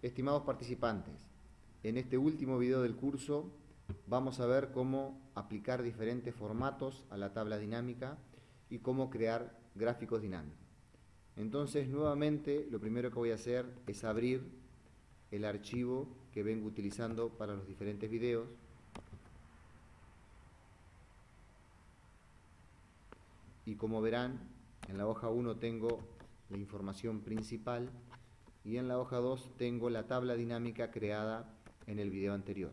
Estimados participantes, en este último video del curso vamos a ver cómo aplicar diferentes formatos a la tabla dinámica y cómo crear gráficos dinámicos. Entonces, nuevamente, lo primero que voy a hacer es abrir el archivo que vengo utilizando para los diferentes videos. Y como verán, en la hoja 1 tengo la información principal y en la hoja 2 tengo la tabla dinámica creada en el video anterior.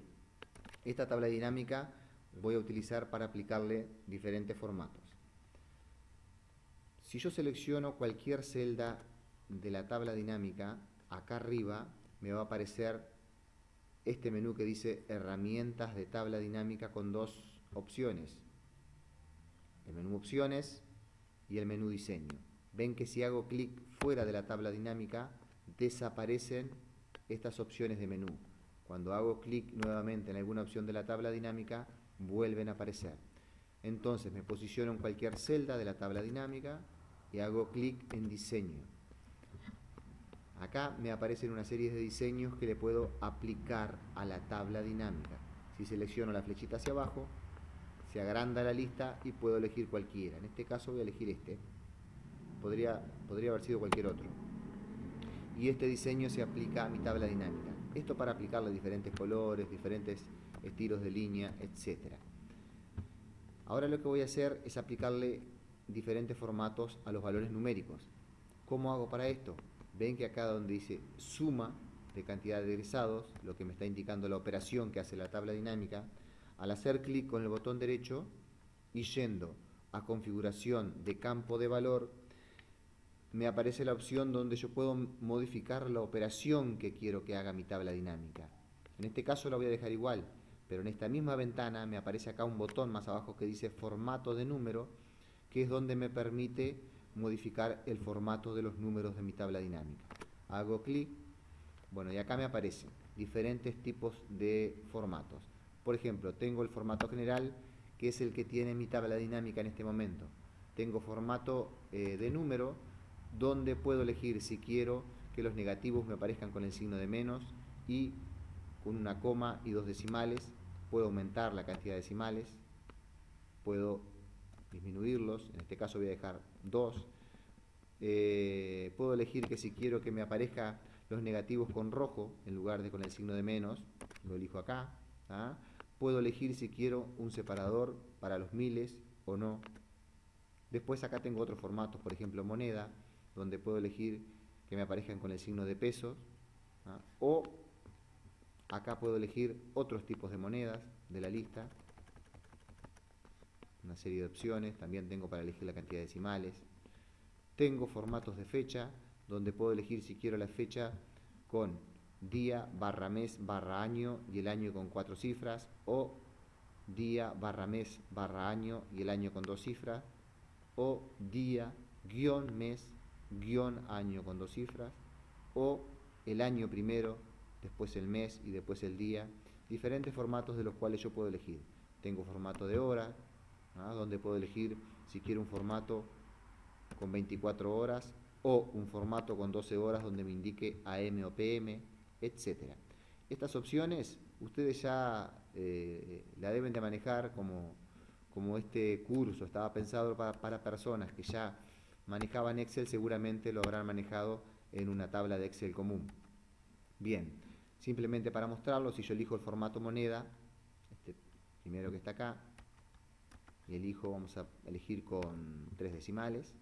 Esta tabla dinámica voy a utilizar para aplicarle diferentes formatos. Si yo selecciono cualquier celda de la tabla dinámica, acá arriba me va a aparecer este menú que dice herramientas de tabla dinámica con dos opciones. El menú opciones y el menú diseño. Ven que si hago clic fuera de la tabla dinámica desaparecen estas opciones de menú. Cuando hago clic nuevamente en alguna opción de la tabla dinámica, vuelven a aparecer. Entonces me posiciono en cualquier celda de la tabla dinámica y hago clic en diseño. Acá me aparecen una serie de diseños que le puedo aplicar a la tabla dinámica. Si selecciono la flechita hacia abajo, se agranda la lista y puedo elegir cualquiera. En este caso voy a elegir este. Podría, podría haber sido cualquier otro y este diseño se aplica a mi tabla dinámica. Esto para aplicarle diferentes colores, diferentes estilos de línea, etc. Ahora lo que voy a hacer es aplicarle diferentes formatos a los valores numéricos. ¿Cómo hago para esto? Ven que acá donde dice suma de cantidad de egresados, lo que me está indicando la operación que hace la tabla dinámica, al hacer clic con el botón derecho y yendo a configuración de campo de valor, me aparece la opción donde yo puedo modificar la operación que quiero que haga mi tabla dinámica. En este caso la voy a dejar igual, pero en esta misma ventana me aparece acá un botón más abajo que dice formato de número, que es donde me permite modificar el formato de los números de mi tabla dinámica. Hago clic, bueno, y acá me aparecen diferentes tipos de formatos. Por ejemplo, tengo el formato general, que es el que tiene mi tabla dinámica en este momento. Tengo formato eh, de número, donde puedo elegir si quiero que los negativos me aparezcan con el signo de menos y con una coma y dos decimales, puedo aumentar la cantidad de decimales, puedo disminuirlos, en este caso voy a dejar 2, eh, puedo elegir que si quiero que me aparezca los negativos con rojo en lugar de con el signo de menos, lo elijo acá, ¿ah? puedo elegir si quiero un separador para los miles o no, después acá tengo otros formatos, por ejemplo moneda, donde puedo elegir que me aparezcan con el signo de pesos, o acá puedo elegir otros tipos de monedas de la lista, una serie de opciones, también tengo para elegir la cantidad de decimales, tengo formatos de fecha, donde puedo elegir si quiero la fecha con día, barra mes, barra año y el año con cuatro cifras, o día, barra mes, barra año y el año con dos cifras, o día, guion, mes, guion año con dos cifras, o el año primero, después el mes y después el día, diferentes formatos de los cuales yo puedo elegir. Tengo formato de hora, donde puedo elegir si quiero un formato con 24 horas o un formato con 12 horas donde me indique AM o PM, etc. Estas opciones ustedes ya eh, la deben de manejar como, como este curso estaba pensado para, para personas que ya manejaban Excel seguramente lo habrán manejado en una tabla de Excel común. Bien, simplemente para mostrarlo, si yo elijo el formato moneda, este primero que está acá, y elijo, vamos a elegir con tres decimales,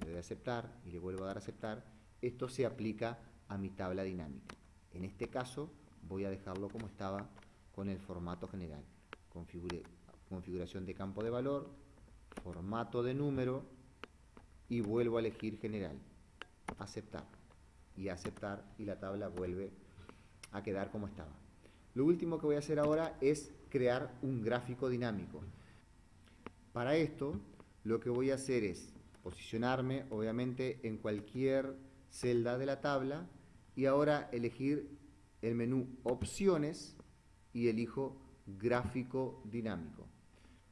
le doy a aceptar y le vuelvo a dar a aceptar, esto se aplica a mi tabla dinámica. En este caso voy a dejarlo como estaba con el formato general. configuración de campo de valor, formato de número, y vuelvo a elegir general, aceptar y aceptar y la tabla vuelve a quedar como estaba. Lo último que voy a hacer ahora es crear un gráfico dinámico. Para esto lo que voy a hacer es posicionarme obviamente en cualquier celda de la tabla y ahora elegir el menú opciones y elijo gráfico dinámico.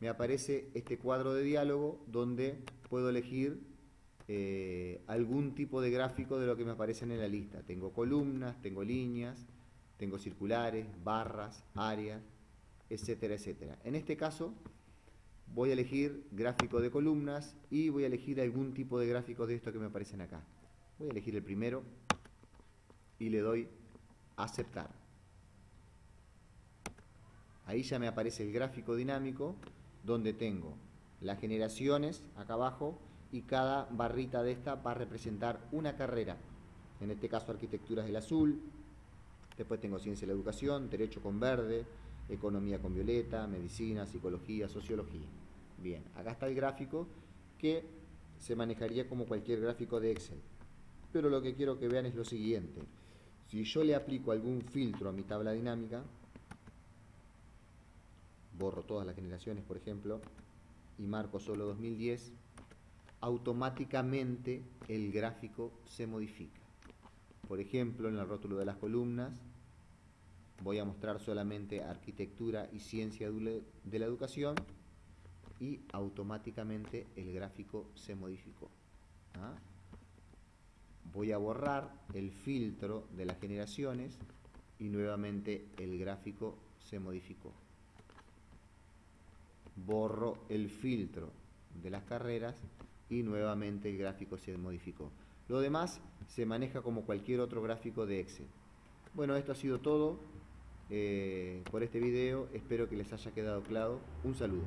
Me aparece este cuadro de diálogo donde puedo elegir eh, algún tipo de gráfico de lo que me aparecen en la lista. Tengo columnas, tengo líneas, tengo circulares, barras, áreas, etcétera, etcétera. En este caso voy a elegir gráfico de columnas y voy a elegir algún tipo de gráfico de esto que me aparecen acá. Voy a elegir el primero y le doy aceptar. Ahí ya me aparece el gráfico dinámico donde tengo las generaciones acá abajo y cada barrita de esta va a representar una carrera. En este caso arquitectura es el azul, después tengo ciencia de la educación, derecho con verde, economía con violeta, medicina, psicología, sociología. Bien, acá está el gráfico que se manejaría como cualquier gráfico de Excel. Pero lo que quiero que vean es lo siguiente. Si yo le aplico algún filtro a mi tabla dinámica, borro todas las generaciones, por ejemplo, y marco solo 2010, automáticamente el gráfico se modifica. Por ejemplo, en el rótulo de las columnas, voy a mostrar solamente arquitectura y ciencia de la educación y automáticamente el gráfico se modificó. ¿ah? Voy a borrar el filtro de las generaciones y nuevamente el gráfico se modificó. Borro el filtro de las carreras y nuevamente el gráfico se modificó. Lo demás se maneja como cualquier otro gráfico de Excel. Bueno, esto ha sido todo. Eh, por este video. Espero que les haya quedado claro. Un saludo.